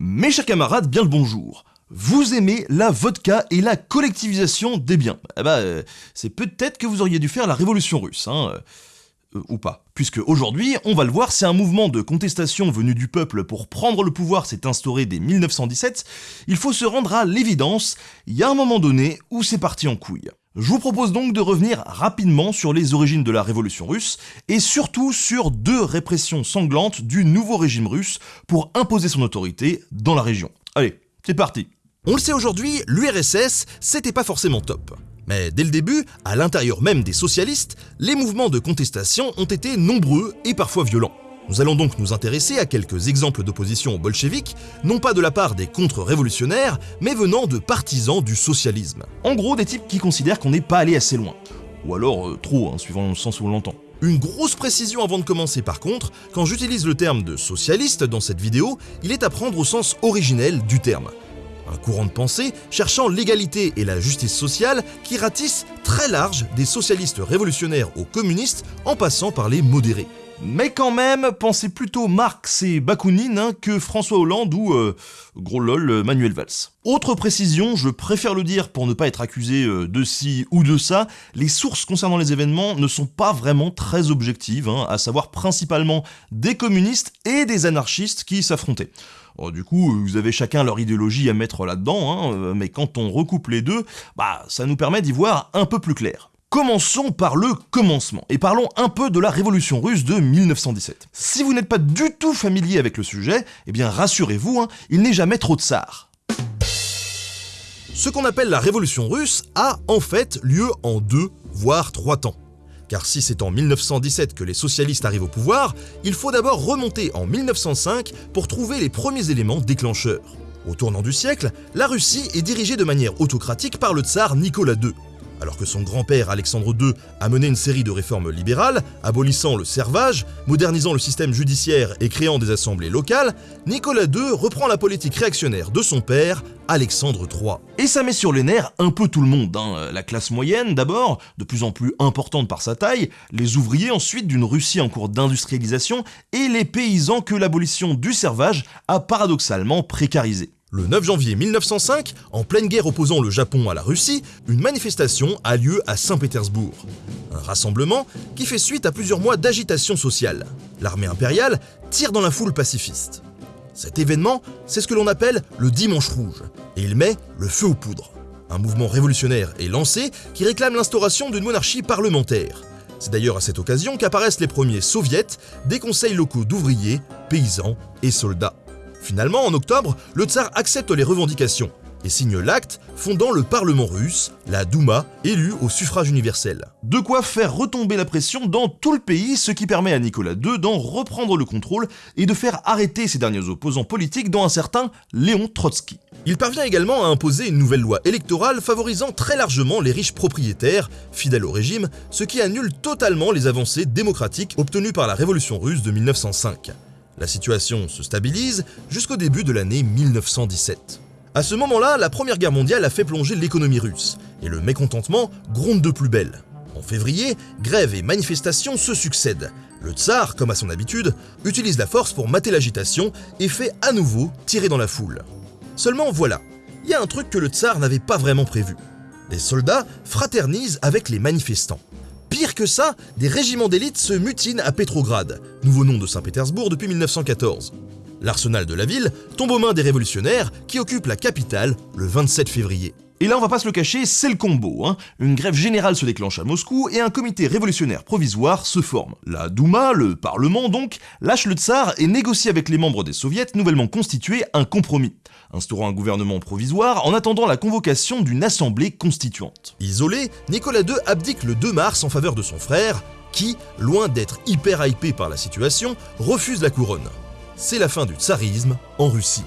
Mes chers camarades, bien le bonjour. Vous aimez la vodka et la collectivisation des biens Eh bah, euh, c'est peut-être que vous auriez dû faire la révolution russe, hein. euh, ou pas. Puisque aujourd'hui, on va le voir, c'est un mouvement de contestation venu du peuple pour prendre le pouvoir s'est instauré dès 1917, il faut se rendre à l'évidence, il y a un moment donné où c'est parti en couille. Je vous propose donc de revenir rapidement sur les origines de la révolution russe, et surtout sur deux répressions sanglantes du nouveau régime russe pour imposer son autorité dans la région. Allez, c'est parti On le sait aujourd'hui, l'URSS, c'était pas forcément top. Mais dès le début, à l'intérieur même des socialistes, les mouvements de contestation ont été nombreux et parfois violents. Nous allons donc nous intéresser à quelques exemples d'opposition aux bolcheviks, non pas de la part des contre-révolutionnaires, mais venant de partisans du socialisme. En gros, des types qui considèrent qu'on n'est pas allé assez loin. Ou alors euh, trop, hein, suivant le sens où on l'entend. Une grosse précision avant de commencer par contre, quand j'utilise le terme de socialiste dans cette vidéo, il est à prendre au sens originel du terme. Un courant de pensée cherchant l'égalité et la justice sociale qui ratisse très large des socialistes révolutionnaires aux communistes en passant par les modérés. Mais quand même, pensez plutôt Marx et Bakounine hein, que François Hollande ou, euh, gros lol, euh, Manuel Valls. Autre précision, je préfère le dire pour ne pas être accusé euh, de ci ou de ça, les sources concernant les événements ne sont pas vraiment très objectives, hein, à savoir principalement des communistes et des anarchistes qui s'affrontaient. Oh, du coup, vous avez chacun leur idéologie à mettre là-dedans, hein, mais quand on recoupe les deux, bah ça nous permet d'y voir un peu plus clair. Commençons par le commencement, et parlons un peu de la révolution russe de 1917. Si vous n'êtes pas du tout familier avec le sujet, eh bien rassurez-vous, hein, il n'est jamais trop tsar. Ce qu'on appelle la révolution russe a en fait lieu en deux, voire trois temps. Car si c'est en 1917 que les socialistes arrivent au pouvoir, il faut d'abord remonter en 1905 pour trouver les premiers éléments déclencheurs. Au tournant du siècle, la Russie est dirigée de manière autocratique par le tsar Nicolas II. Alors que son grand-père Alexandre II a mené une série de réformes libérales, abolissant le servage, modernisant le système judiciaire et créant des assemblées locales, Nicolas II reprend la politique réactionnaire de son père, Alexandre III. Et ça met sur les nerfs un peu tout le monde, hein. la classe moyenne d'abord, de plus en plus importante par sa taille, les ouvriers ensuite d'une Russie en cours d'industrialisation, et les paysans que l'abolition du servage a paradoxalement précarisé. Le 9 janvier 1905, en pleine guerre opposant le Japon à la Russie, une manifestation a lieu à Saint-Pétersbourg. Un rassemblement qui fait suite à plusieurs mois d'agitation sociale. L'armée impériale tire dans la foule pacifiste. Cet événement, c'est ce que l'on appelle le Dimanche Rouge, et il met le feu aux poudres. Un mouvement révolutionnaire est lancé qui réclame l'instauration d'une monarchie parlementaire. C'est d'ailleurs à cette occasion qu'apparaissent les premiers soviets, des conseils locaux d'ouvriers, paysans et soldats. Finalement, en octobre, le tsar accepte les revendications et signe l'acte fondant le Parlement russe, la Douma, élu au suffrage universel. De quoi faire retomber la pression dans tout le pays, ce qui permet à Nicolas II d'en reprendre le contrôle et de faire arrêter ses derniers opposants politiques dont un certain Léon Trotsky. Il parvient également à imposer une nouvelle loi électorale favorisant très largement les riches propriétaires, fidèles au régime, ce qui annule totalement les avancées démocratiques obtenues par la révolution russe de 1905. La situation se stabilise jusqu'au début de l'année 1917. À ce moment-là, la Première Guerre mondiale a fait plonger l'économie russe, et le mécontentement gronde de plus belle. En février, grèves et manifestations se succèdent. Le tsar, comme à son habitude, utilise la force pour mater l'agitation et fait à nouveau tirer dans la foule. Seulement voilà, il y a un truc que le tsar n'avait pas vraiment prévu. Les soldats fraternisent avec les manifestants. Pire que ça, des régiments d'élite se mutinent à Petrograd, nouveau nom de Saint-Pétersbourg depuis 1914. L'arsenal de la ville tombe aux mains des révolutionnaires qui occupent la capitale le 27 février. Et là, on va pas se le cacher, c'est le combo. Hein. Une grève générale se déclenche à Moscou et un comité révolutionnaire provisoire se forme. La Douma, le Parlement donc, lâche le tsar et négocie avec les membres des soviets nouvellement constitués un compromis, instaurant un gouvernement provisoire en attendant la convocation d'une assemblée constituante. Isolé, Nicolas II abdique le 2 mars en faveur de son frère, qui, loin d'être hyper hypé par la situation, refuse la couronne. C'est la fin du tsarisme en Russie.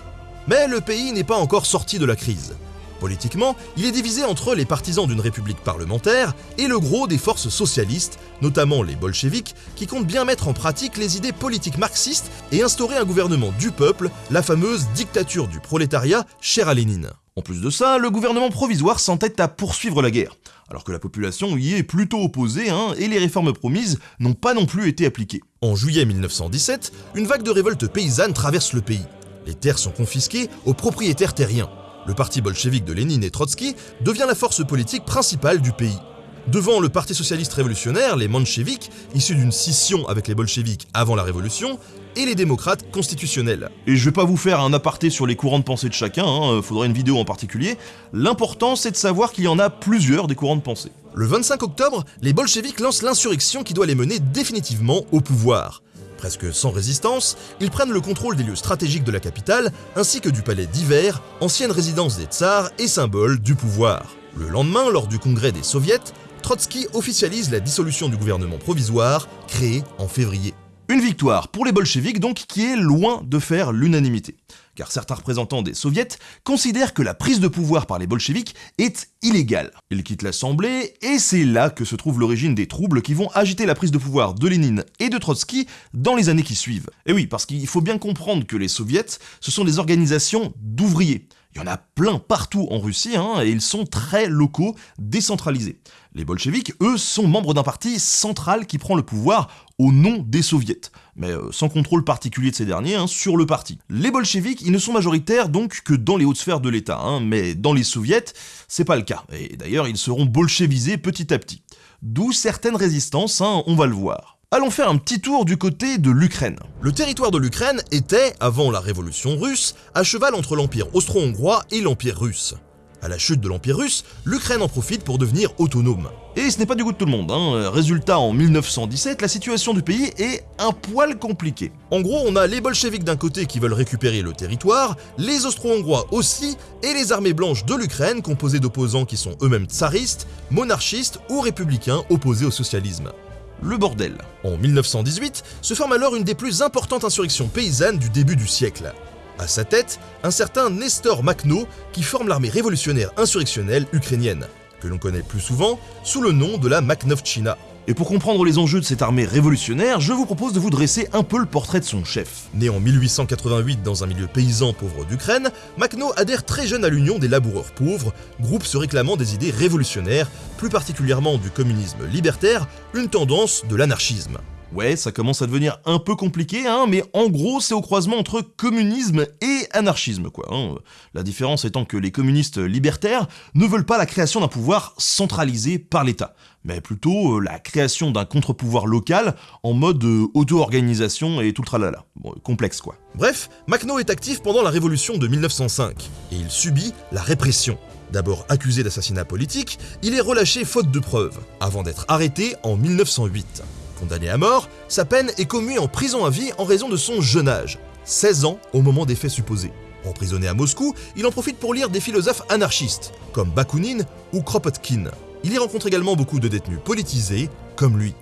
Mais le pays n'est pas encore sorti de la crise. Politiquement, il est divisé entre les partisans d'une république parlementaire et le gros des forces socialistes, notamment les bolcheviks, qui comptent bien mettre en pratique les idées politiques marxistes et instaurer un gouvernement du peuple, la fameuse dictature du prolétariat chère à Lénine. En plus de ça, le gouvernement provisoire s'entête à poursuivre la guerre, alors que la population y est plutôt opposée hein, et les réformes promises n'ont pas non plus été appliquées. En juillet 1917, une vague de révolte paysanne traverse le pays. Les terres sont confisquées aux propriétaires terriens. Le parti bolchevique de Lénine et Trotsky devient la force politique principale du pays. Devant le Parti socialiste révolutionnaire, les mencheviks, issus d'une scission avec les bolcheviks avant la révolution, et les démocrates constitutionnels. Et je vais pas vous faire un aparté sur les courants de pensée de chacun, hein, faudrait une vidéo en particulier. L'important c'est de savoir qu'il y en a plusieurs des courants de pensée. Le 25 octobre, les bolcheviks lancent l'insurrection qui doit les mener définitivement au pouvoir. Presque sans résistance, ils prennent le contrôle des lieux stratégiques de la capitale, ainsi que du palais d'hiver, ancienne résidence des tsars et symbole du pouvoir. Le lendemain, lors du congrès des soviets, Trotsky officialise la dissolution du gouvernement provisoire, créé en février. Une victoire pour les bolcheviks donc qui est loin de faire l'unanimité. Car certains représentants des soviets considèrent que la prise de pouvoir par les bolcheviks est illégale. Ils quittent l'Assemblée et c'est là que se trouve l'origine des troubles qui vont agiter la prise de pouvoir de Lénine et de Trotsky dans les années qui suivent. Et oui, parce qu'il faut bien comprendre que les soviets, ce sont des organisations d'ouvriers. Il y en a plein partout en Russie, hein, et ils sont très locaux, décentralisés. Les bolcheviks, eux, sont membres d'un parti central qui prend le pouvoir au nom des soviets, mais euh, sans contrôle particulier de ces derniers hein, sur le parti. Les bolcheviks, ils ne sont majoritaires donc que dans les hautes sphères de l'État, hein, mais dans les soviets, c'est pas le cas, et d'ailleurs ils seront bolchevisés petit à petit. D'où certaines résistances, on va le voir. Allons faire un petit tour du côté de l'Ukraine. Le territoire de l'Ukraine était, avant la révolution russe, à cheval entre l'Empire austro-hongrois et l'Empire russe. À la chute de l'Empire russe, l'Ukraine en profite pour devenir autonome. Et ce n'est pas du goût de tout le monde. Hein. Résultat, en 1917, la situation du pays est un poil compliquée. En gros, on a les bolcheviks d'un côté qui veulent récupérer le territoire, les austro-hongrois aussi, et les armées blanches de l'Ukraine composées d'opposants qui sont eux-mêmes tsaristes, monarchistes ou républicains opposés au socialisme le bordel. En 1918 se forme alors une des plus importantes insurrections paysannes du début du siècle. À sa tête, un certain Nestor Makhno qui forme l'armée révolutionnaire insurrectionnelle ukrainienne, que l'on connaît plus souvent sous le nom de la Makhnovchina. Et pour comprendre les enjeux de cette armée révolutionnaire, je vous propose de vous dresser un peu le portrait de son chef. Né en 1888 dans un milieu paysan pauvre d'Ukraine, Makhno adhère très jeune à l'Union des laboureurs pauvres, groupe se réclamant des idées révolutionnaires, plus particulièrement du communisme libertaire, une tendance de l'anarchisme. Ouais, ça commence à devenir un peu compliqué, hein, mais en gros, c'est au croisement entre communisme et anarchisme, quoi. Hein. La différence étant que les communistes libertaires ne veulent pas la création d'un pouvoir centralisé par l'État, mais plutôt euh, la création d'un contre-pouvoir local en mode euh, auto-organisation et tout le tralala. Complexe, quoi. Bref, Makhno est actif pendant la révolution de 1905, et il subit la répression. D'abord accusé d'assassinat politique, il est relâché faute de preuves, avant d'être arrêté en 1908. Condamné à mort, sa peine est commue en prison à vie en raison de son jeune âge, 16 ans au moment des faits supposés. Emprisonné à Moscou, il en profite pour lire des philosophes anarchistes, comme Bakounine ou Kropotkin. Il y rencontre également beaucoup de détenus politisés, comme lui.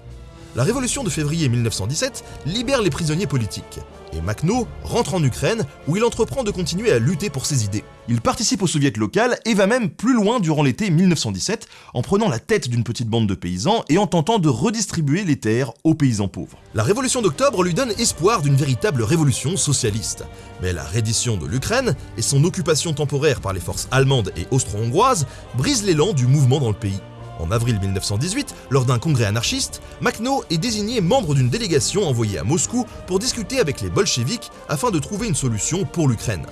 La révolution de février 1917 libère les prisonniers politiques, et Makhno rentre en Ukraine où il entreprend de continuer à lutter pour ses idées. Il participe au soviet local et va même plus loin durant l'été 1917 en prenant la tête d'une petite bande de paysans et en tentant de redistribuer les terres aux paysans pauvres. La révolution d'octobre lui donne espoir d'une véritable révolution socialiste. Mais la reddition de l'Ukraine et son occupation temporaire par les forces allemandes et austro-hongroises brisent l'élan du mouvement dans le pays. En avril 1918, lors d'un congrès anarchiste, Makhno est désigné membre d'une délégation envoyée à Moscou pour discuter avec les bolcheviks afin de trouver une solution pour l'Ukraine.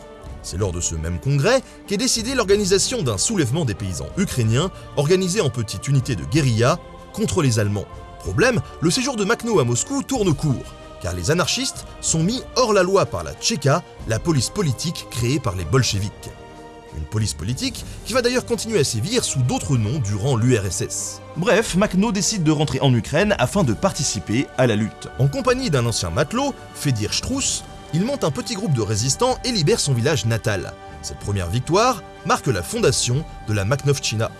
C'est lors de ce même congrès qu'est décidée l'organisation d'un soulèvement des paysans ukrainiens organisé en petites unités de guérilla contre les Allemands. Problème, le séjour de Makhno à Moscou tourne court, car les anarchistes sont mis hors la loi par la Tchéka, la police politique créée par les bolcheviks une police politique qui va d'ailleurs continuer à sévir sous d'autres noms durant l'URSS. Bref, Makhno décide de rentrer en Ukraine afin de participer à la lutte. En compagnie d'un ancien matelot, Fedir Strauss, il monte un petit groupe de résistants et libère son village natal. Cette première victoire marque la fondation de la Makhnovchina.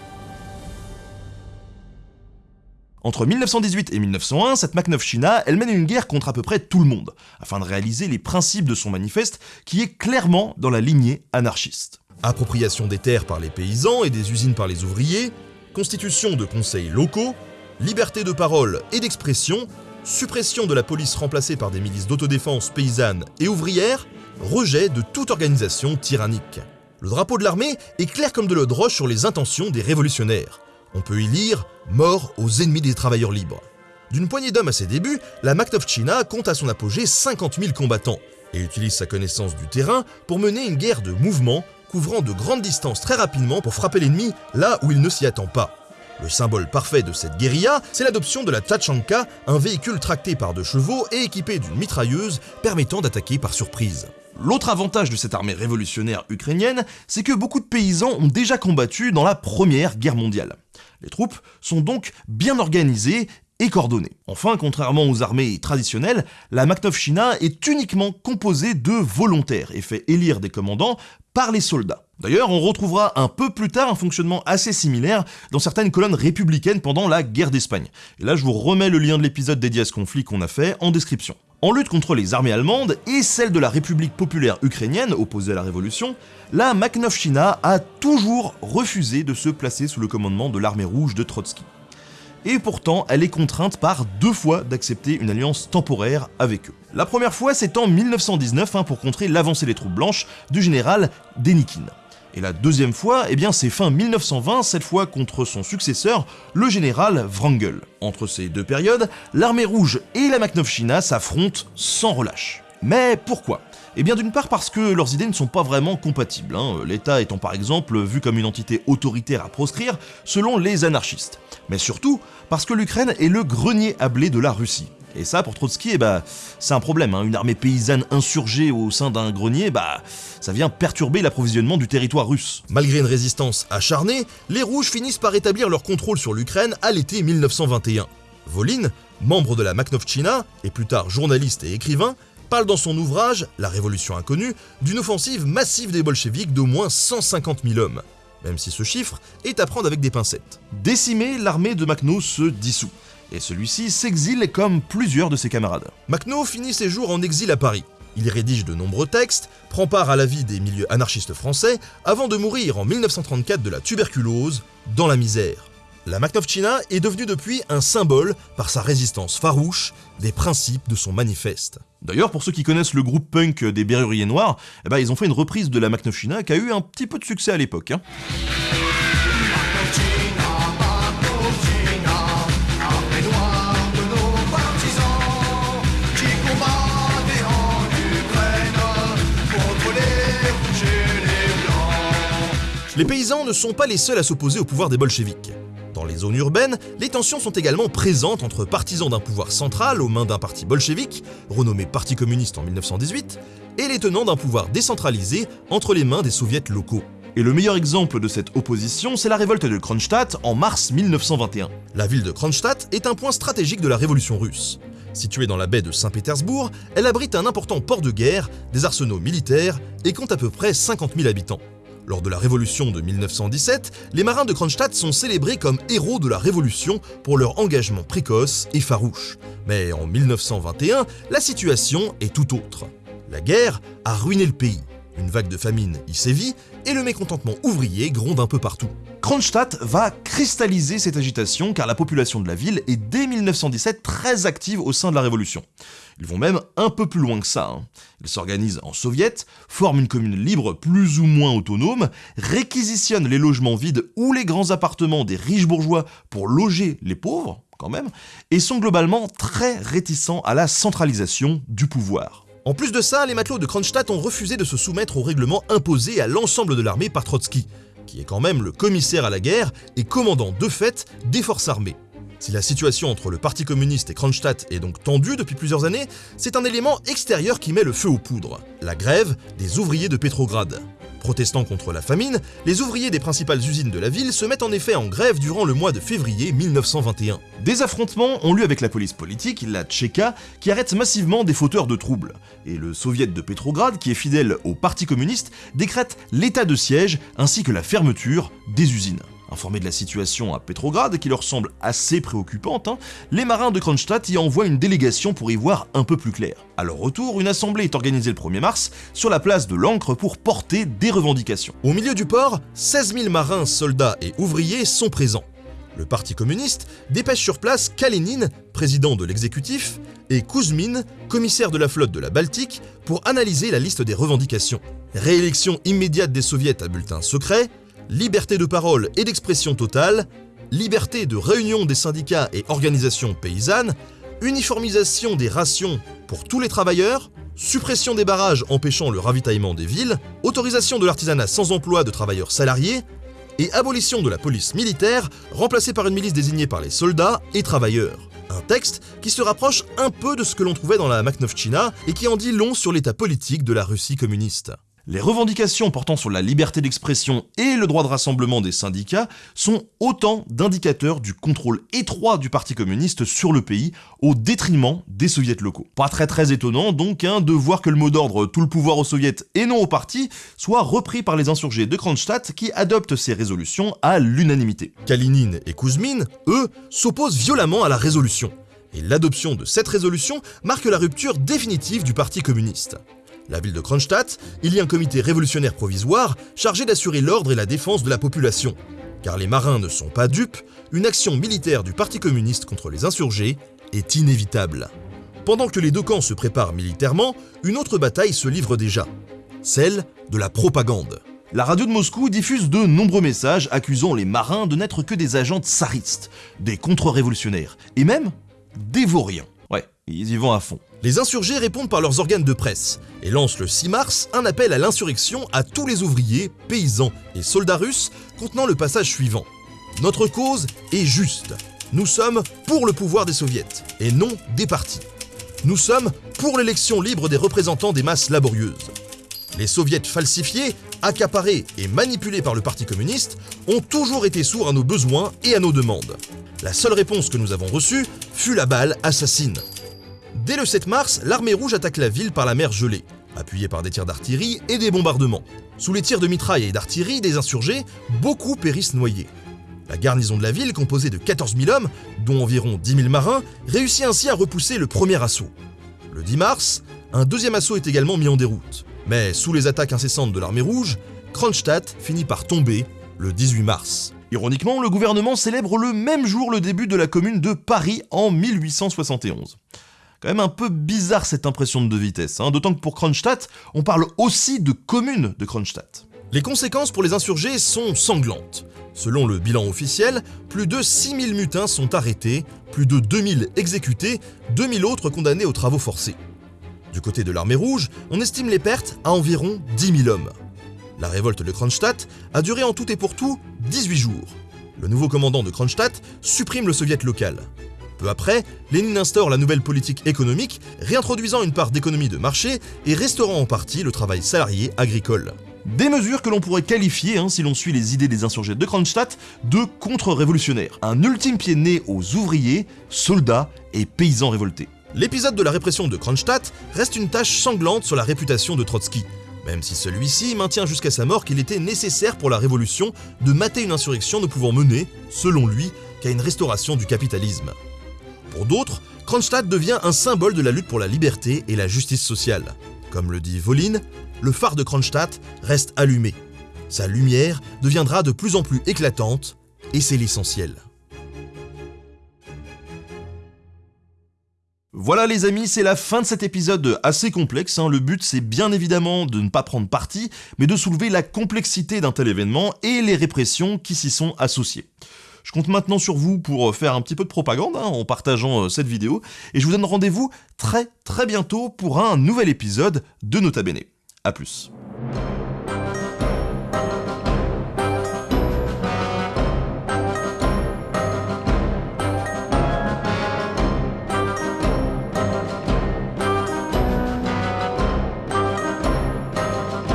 Entre 1918 et 1901, cette Makhnovchina, elle mène une guerre contre à peu près tout le monde, afin de réaliser les principes de son manifeste qui est clairement dans la lignée anarchiste appropriation des terres par les paysans et des usines par les ouvriers, constitution de conseils locaux, liberté de parole et d'expression, suppression de la police remplacée par des milices d'autodéfense paysannes et ouvrières, rejet de toute organisation tyrannique. Le drapeau de l'armée est clair comme de l'eau de roche sur les intentions des révolutionnaires. On peut y lire « Mort aux ennemis des travailleurs libres ». D'une poignée d'hommes à ses débuts, la Makhnovchina compte à son apogée 50 000 combattants, et utilise sa connaissance du terrain pour mener une guerre de mouvement couvrant de grandes distances très rapidement pour frapper l'ennemi là où il ne s'y attend pas. Le symbole parfait de cette guérilla, c'est l'adoption de la Tachanka, un véhicule tracté par deux chevaux et équipé d'une mitrailleuse permettant d'attaquer par surprise. L'autre avantage de cette armée révolutionnaire ukrainienne, c'est que beaucoup de paysans ont déjà combattu dans la Première Guerre mondiale. Les troupes sont donc bien organisées et coordonnées. Enfin, contrairement aux armées traditionnelles, la Makhnovchina est uniquement composée de volontaires et fait élire des commandants par les soldats. D'ailleurs, on retrouvera un peu plus tard un fonctionnement assez similaire dans certaines colonnes républicaines pendant la guerre d'Espagne. Et là, je vous remets le lien de l'épisode dédié à ce conflit qu'on a fait en description. En lutte contre les armées allemandes et celles de la République populaire ukrainienne opposée à la révolution, la Makhnovchina a toujours refusé de se placer sous le commandement de l'armée rouge de Trotsky. Et pourtant, elle est contrainte par deux fois d'accepter une alliance temporaire avec eux. La première fois, c'est en 1919 hein, pour contrer l'avancée des troupes blanches du général Denikin. Et la deuxième fois, eh bien c'est fin 1920, cette fois contre son successeur, le général Wrangel. Entre ces deux périodes, l'armée rouge et la Makhnovchina s'affrontent sans relâche. Mais pourquoi? Eh bien d'une part parce que leurs idées ne sont pas vraiment compatibles, hein. l'État étant par exemple vu comme une entité autoritaire à proscrire selon les anarchistes. Mais surtout parce que l'Ukraine est le grenier à blé de la Russie. Et ça, pour Trotsky, eh bah, c'est un problème. Hein. Une armée paysanne insurgée au sein d'un grenier, bah, ça vient perturber l'approvisionnement du territoire russe. Malgré une résistance acharnée, les Rouges finissent par établir leur contrôle sur l'Ukraine à l'été 1921. Volin, membre de la Makhnovchina et plus tard journaliste et écrivain, parle dans son ouvrage La Révolution inconnue d'une offensive massive des bolcheviks d'au moins 150 000 hommes, même si ce chiffre est à prendre avec des pincettes. Décimée, l'armée de Makhno se dissout et celui-ci s'exile comme plusieurs de ses camarades. Makhno finit ses jours en exil à Paris. Il rédige de nombreux textes, prend part à la vie des milieux anarchistes français, avant de mourir en 1934 de la tuberculose, dans la misère. La Makhnovchina est devenue depuis un symbole par sa résistance farouche des principes de son manifeste. D'ailleurs, pour ceux qui connaissent le groupe punk des Berruriers Noirs, eh ben, ils ont fait une reprise de la Makhnovchina qui a eu un petit peu de succès à l'époque. Hein. Les paysans ne sont pas les seuls à s'opposer au pouvoir des bolcheviks. Dans les zones urbaines, les tensions sont également présentes entre partisans d'un pouvoir central aux mains d'un parti bolchevique, renommé Parti communiste en 1918, et les tenants d'un pouvoir décentralisé entre les mains des soviets locaux. Et le meilleur exemple de cette opposition, c'est la révolte de Kronstadt en mars 1921. La ville de Kronstadt est un point stratégique de la révolution russe. Située dans la baie de Saint-Pétersbourg, elle abrite un important port de guerre, des arsenaux militaires et compte à peu près 50 000 habitants. Lors de la Révolution de 1917, les marins de Kronstadt sont célébrés comme héros de la Révolution pour leur engagement précoce et farouche. Mais en 1921, la situation est tout autre. La guerre a ruiné le pays. Une vague de famine y sévit et le mécontentement ouvrier gronde un peu partout. Kronstadt va cristalliser cette agitation car la population de la ville est dès 1917 très active au sein de la Révolution. Ils vont même un peu plus loin que ça. Hein. Ils s'organisent en soviet, forment une commune libre plus ou moins autonome, réquisitionnent les logements vides ou les grands appartements des riches bourgeois pour loger les pauvres, quand même, et sont globalement très réticents à la centralisation du pouvoir. En plus de ça, les matelots de Kronstadt ont refusé de se soumettre au règlement imposé à l'ensemble de l'armée par Trotsky, qui est quand même le commissaire à la guerre et commandant de fait des forces armées. Si la situation entre le Parti communiste et Kronstadt est donc tendue depuis plusieurs années, c'est un élément extérieur qui met le feu aux poudres, la grève des ouvriers de Pétrograd. Protestant contre la famine, les ouvriers des principales usines de la ville se mettent en effet en grève durant le mois de février 1921. Des affrontements ont lieu avec la police politique, la Tchéka, qui arrête massivement des fauteurs de troubles. Et le soviet de Pétrograd, qui est fidèle au Parti communiste, décrète l'état de siège ainsi que la fermeture des usines. Informés de la situation à Petrograd, qui leur semble assez préoccupante, hein, les marins de Kronstadt y envoient une délégation pour y voir un peu plus clair. À leur retour, une assemblée est organisée le 1er mars sur la place de l'Ancre pour porter des revendications. Au milieu du port, 16 000 marins, soldats et ouvriers sont présents. Le Parti communiste dépêche sur place Kalénine, président de l'exécutif, et Kuzmin, commissaire de la flotte de la Baltique, pour analyser la liste des revendications. Réélection immédiate des soviets à bulletin secret, liberté de parole et d'expression totale, liberté de réunion des syndicats et organisations paysannes, uniformisation des rations pour tous les travailleurs, suppression des barrages empêchant le ravitaillement des villes, autorisation de l'artisanat sans emploi de travailleurs salariés, et abolition de la police militaire, remplacée par une milice désignée par les soldats et travailleurs. Un texte qui se rapproche un peu de ce que l'on trouvait dans la Makhnovchina et qui en dit long sur l'état politique de la Russie communiste. Les revendications portant sur la liberté d'expression et le droit de rassemblement des syndicats sont autant d'indicateurs du contrôle étroit du Parti communiste sur le pays au détriment des soviets locaux. Pas très très étonnant donc hein, de voir que le mot d'ordre tout le pouvoir aux soviets et non au parti soit repris par les insurgés de Kronstadt qui adoptent ces résolutions à l'unanimité. Kalinine et Kuzmin, eux, s'opposent violemment à la résolution. Et l'adoption de cette résolution marque la rupture définitive du Parti communiste la ville de Kronstadt, il y a un comité révolutionnaire provisoire chargé d'assurer l'ordre et la défense de la population. Car les marins ne sont pas dupes, une action militaire du Parti communiste contre les insurgés est inévitable. Pendant que les deux camps se préparent militairement, une autre bataille se livre déjà, celle de la propagande. La radio de Moscou diffuse de nombreux messages accusant les marins de n'être que des agents tsaristes, des contre-révolutionnaires, et même des vauriens. Ils y vont à fond. Les insurgés répondent par leurs organes de presse et lancent le 6 mars un appel à l'insurrection à tous les ouvriers, paysans et soldats russes contenant le passage suivant. Notre cause est juste. Nous sommes pour le pouvoir des soviets et non des partis. Nous sommes pour l'élection libre des représentants des masses laborieuses. Les soviets falsifiés, accaparés et manipulés par le Parti communiste ont toujours été sourds à nos besoins et à nos demandes. La seule réponse que nous avons reçue fut la balle assassine. Dès le 7 mars, l'armée rouge attaque la ville par la mer gelée, appuyée par des tirs d'artillerie et des bombardements. Sous les tirs de mitraille et d'artillerie des insurgés, beaucoup périssent noyés. La garnison de la ville, composée de 14 000 hommes, dont environ 10 000 marins, réussit ainsi à repousser le premier assaut. Le 10 mars, un deuxième assaut est également mis en déroute. Mais sous les attaques incessantes de l'armée rouge, Kronstadt finit par tomber le 18 mars. Ironiquement, le gouvernement célèbre le même jour le début de la commune de Paris en 1871. Quand même un peu bizarre cette impression de vitesse, hein, d'autant que pour Kronstadt, on parle aussi de commune de Kronstadt. Les conséquences pour les insurgés sont sanglantes. Selon le bilan officiel, plus de 6000 mutins sont arrêtés, plus de 2000 exécutés, 2000 autres condamnés aux travaux forcés. Du côté de l'armée rouge, on estime les pertes à environ 10 000 hommes. La révolte de Kronstadt a duré en tout et pour tout 18 jours. Le nouveau commandant de Kronstadt supprime le soviet local. Peu après, Lénine instaure la nouvelle politique économique, réintroduisant une part d'économie de marché et restaurant en partie le travail salarié agricole. Des mesures que l'on pourrait qualifier, hein, si l'on suit les idées des insurgés de Kronstadt, de contre-révolutionnaires. Un ultime pied né aux ouvriers, soldats et paysans révoltés. L'épisode de la répression de Kronstadt reste une tâche sanglante sur la réputation de Trotsky, même si celui-ci maintient jusqu'à sa mort qu'il était nécessaire pour la révolution de mater une insurrection ne pouvant mener, selon lui, qu'à une restauration du capitalisme. Pour d'autres, Kronstadt devient un symbole de la lutte pour la liberté et la justice sociale. Comme le dit Volin, le phare de Kronstadt reste allumé. Sa lumière deviendra de plus en plus éclatante, et c'est l'essentiel. Voilà les amis, c'est la fin de cet épisode assez complexe. Hein. Le but c'est bien évidemment de ne pas prendre parti, mais de soulever la complexité d'un tel événement et les répressions qui s'y sont associées. Je compte maintenant sur vous pour euh, faire un petit peu de propagande hein, en partageant euh, cette vidéo, et je vous donne rendez-vous très très bientôt pour un nouvel épisode de Nota Bene. A plus.